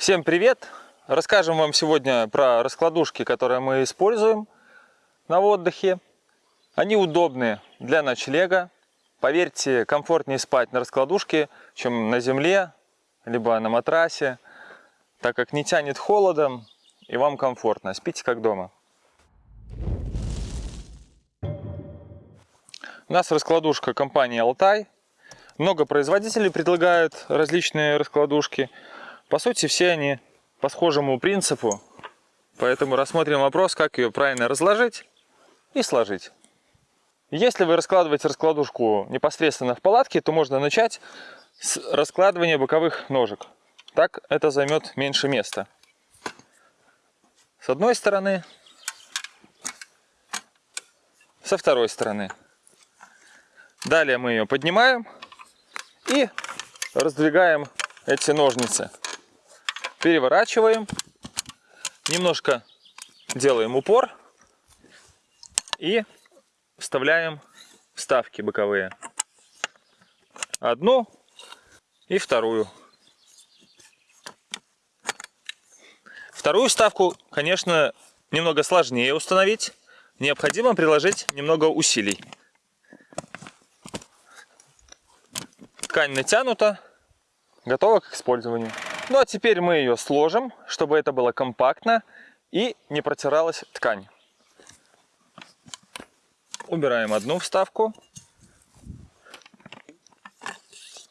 Всем привет! Расскажем вам сегодня про раскладушки, которые мы используем на отдыхе. Они удобны для ночлега. Поверьте, комфортнее спать на раскладушке, чем на земле, либо на матрасе, так как не тянет холодом и вам комфортно. Спите как дома. У нас раскладушка компании Алтай. Много производителей предлагают различные раскладушки. По сути, все они по схожему принципу. Поэтому рассмотрим вопрос, как ее правильно разложить и сложить. Если вы раскладываете раскладушку непосредственно в палатке, то можно начать с раскладывания боковых ножек. Так это займет меньше места. С одной стороны, со второй стороны. Далее мы ее поднимаем и раздвигаем эти ножницы. Переворачиваем, немножко делаем упор и вставляем вставки боковые. Одну и вторую. Вторую вставку, конечно, немного сложнее установить. Необходимо приложить немного усилий. Ткань натянута, готова к использованию. Ну а теперь мы ее сложим, чтобы это было компактно и не протиралась ткань. Убираем одну вставку,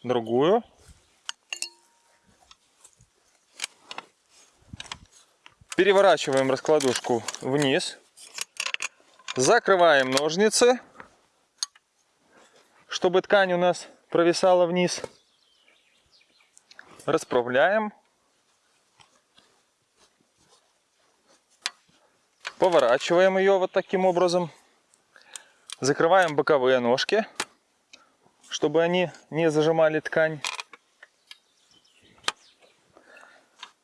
другую. Переворачиваем раскладушку вниз. Закрываем ножницы, чтобы ткань у нас провисала вниз. Расправляем. Поворачиваем ее вот таким образом. Закрываем боковые ножки, чтобы они не зажимали ткань.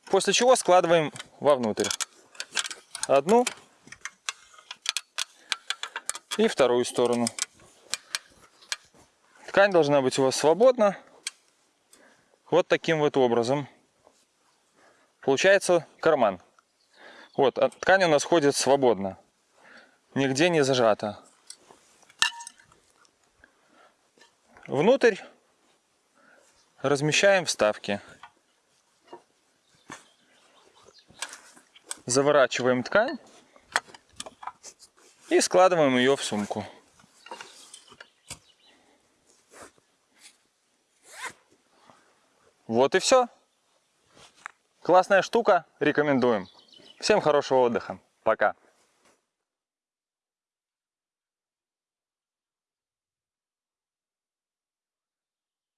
После чего складываем вовнутрь. Одну и вторую сторону. Ткань должна быть у вас свободна. Вот таким вот образом. Получается карман. Вот, а ткань у нас ходит свободно. Нигде не зажата. Внутрь размещаем вставки. Заворачиваем ткань и складываем ее в сумку. Вот и все. Классная штука, рекомендуем. Всем хорошего отдыха. Пока.